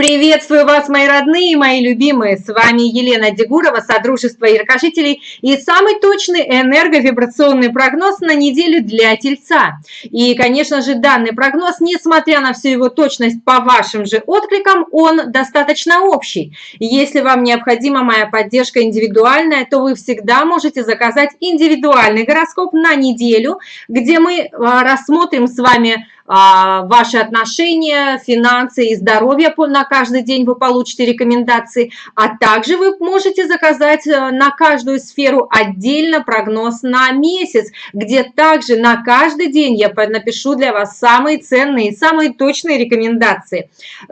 Приветствую вас, мои родные, мои любимые. С вами Елена Дегурова, Содружество Яркожителей и самый точный энерговибрационный прогноз на неделю для Тельца. И, конечно же, данный прогноз, несмотря на всю его точность по вашим же откликам, он достаточно общий. Если вам необходима моя поддержка индивидуальная, то вы всегда можете заказать индивидуальный гороскоп на неделю, где мы а, рассмотрим с вами ваши отношения, финансы и здоровье на каждый день вы получите рекомендации, а также вы можете заказать э, на каждую сферу отдельно прогноз на месяц, где также на каждый день я напишу для вас самые ценные самые точные рекомендации.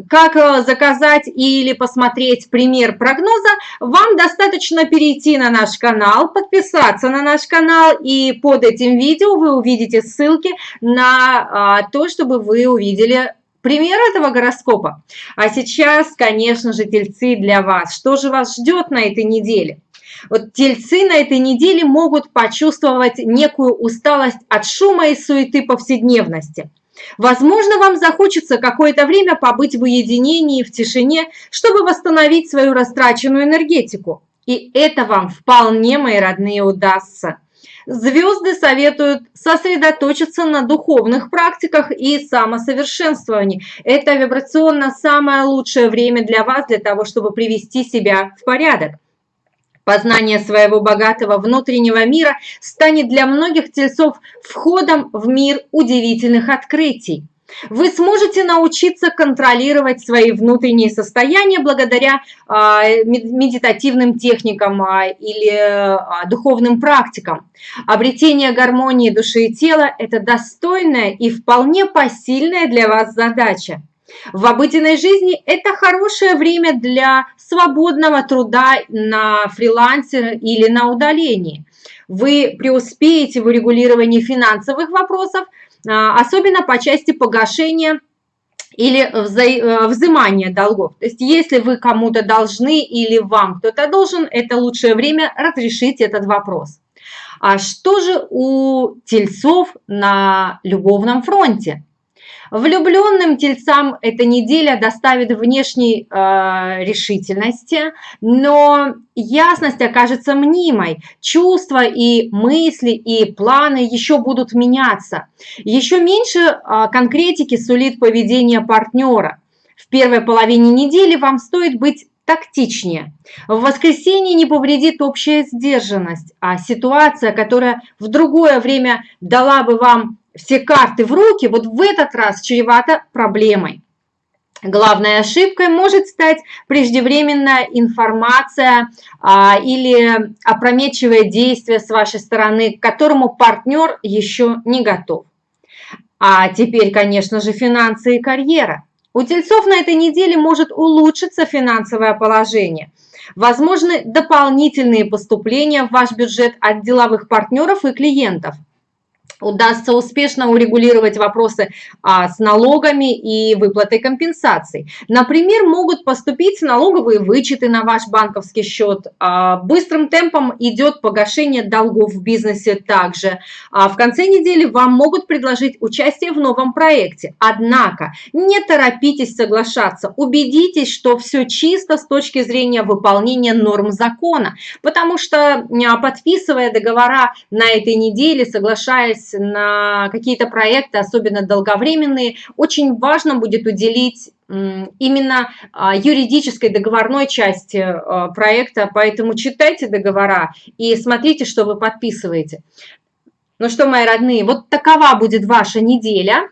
Как э, заказать или посмотреть пример прогноза, вам достаточно перейти на наш канал, подписаться на наш канал, и под этим видео вы увидите ссылки на а, то, чтобы вы увидели пример этого гороскопа. А сейчас, конечно же, тельцы для вас. Что же вас ждет на этой неделе? Вот тельцы на этой неделе могут почувствовать некую усталость от шума и суеты повседневности. Возможно, вам захочется какое-то время побыть в уединении, в тишине, чтобы восстановить свою растраченную энергетику. И это вам вполне, мои родные, удастся. Звезды советуют сосредоточиться на духовных практиках и самосовершенствовании. Это вибрационно самое лучшее время для вас, для того, чтобы привести себя в порядок. Познание своего богатого внутреннего мира станет для многих тельцов входом в мир удивительных открытий. Вы сможете научиться контролировать свои внутренние состояния благодаря а, медитативным техникам а, или а, духовным практикам. Обретение гармонии души и тела – это достойная и вполне посильная для вас задача. В обыденной жизни это хорошее время для свободного труда на фрилансе или на удалении. Вы преуспеете в урегулировании финансовых вопросов – особенно по части погашения или вза э, взимания долгов. То есть если вы кому-то должны или вам кто-то должен, это лучшее время разрешить этот вопрос. А что же у тельцов на любовном фронте? Влюбленным тельцам эта неделя доставит внешней э, решительности, но ясность окажется мнимой. Чувства и мысли и планы еще будут меняться. Еще меньше э, конкретики сулит поведение партнера. В первой половине недели вам стоит быть тактичнее. В воскресенье не повредит общая сдержанность, а ситуация, которая в другое время дала бы вам все карты в руки, вот в этот раз чревато проблемой. Главной ошибкой может стать преждевременная информация а, или опрометчивое действие с вашей стороны, к которому партнер еще не готов. А теперь, конечно же, финансы и карьера. У тельцов на этой неделе может улучшиться финансовое положение. Возможны дополнительные поступления в ваш бюджет от деловых партнеров и клиентов – удастся успешно урегулировать вопросы а, с налогами и выплатой компенсаций. Например, могут поступить налоговые вычеты на ваш банковский счет. А, быстрым темпом идет погашение долгов в бизнесе также. А в конце недели вам могут предложить участие в новом проекте. Однако не торопитесь соглашаться. Убедитесь, что все чисто с точки зрения выполнения норм закона. Потому что а, подписывая договора на этой неделе, соглашаясь на какие-то проекты, особенно долговременные, очень важно будет уделить именно а, юридической договорной части а, проекта, поэтому читайте договора и смотрите, что вы подписываете. Ну что, мои родные, вот такова будет ваша неделя.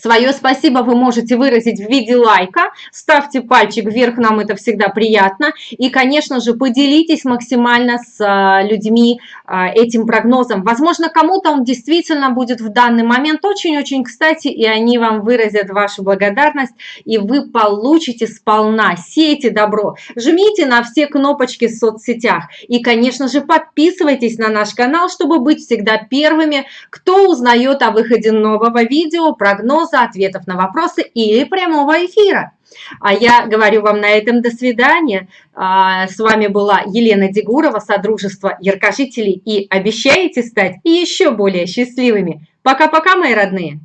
Свое спасибо вы можете выразить в виде лайка. Ставьте пальчик вверх, нам это всегда приятно. И, конечно же, поделитесь максимально с а, людьми а, этим прогнозом. Возможно, кому-то он действительно будет в данный момент очень-очень кстати, и они вам выразят вашу благодарность, и вы получите сполна. Сейте добро. Жмите на все кнопочки в соцсетях. И, конечно же, подписывайтесь на наш канал, чтобы быть всегда первыми, кто узнает о выходе нового видео, прогноз прогноза, ответов на вопросы или прямого эфира. А я говорю вам на этом до свидания. А, с вами была Елена Дегурова, Содружество Яркожителей. И обещаете стать еще более счастливыми. Пока-пока, мои родные!